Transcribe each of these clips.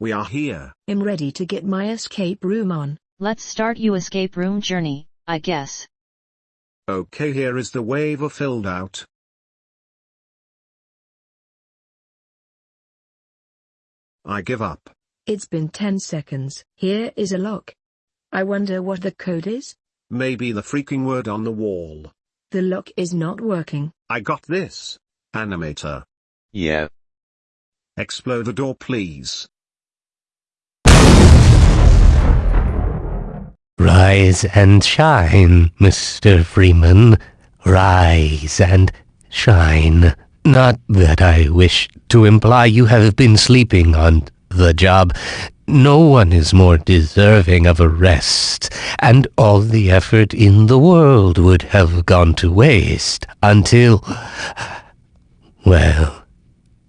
We are here. I'm ready to get my escape room on. Let's start you escape room journey, I guess. Okay here is the waiver filled out. I give up. It's been 10 seconds. Here is a lock. I wonder what the code is? Maybe the freaking word on the wall. The lock is not working. I got this. Animator. Yeah. Explode the door please. Rise and shine, Mr. Freeman. Rise and shine. Not that I wish to imply you have been sleeping on the job. No one is more deserving of a rest, and all the effort in the world would have gone to waste until. Well,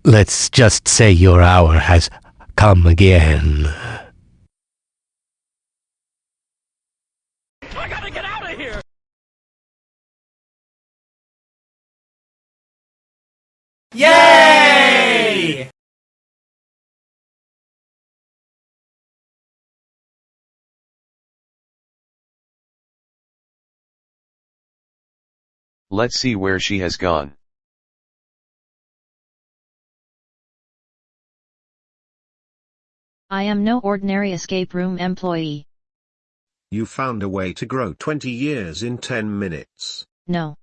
let's just say your hour has come again. Yay! Let's see where she has gone. I am no ordinary escape room employee. You found a way to grow 20 years in 10 minutes. No.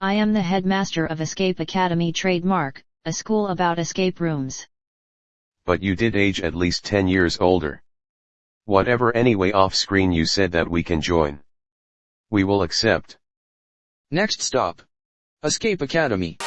I am the headmaster of Escape Academy Trademark, a school about escape rooms. But you did age at least 10 years older. Whatever anyway off screen you said that we can join. We will accept. Next stop. Escape Academy.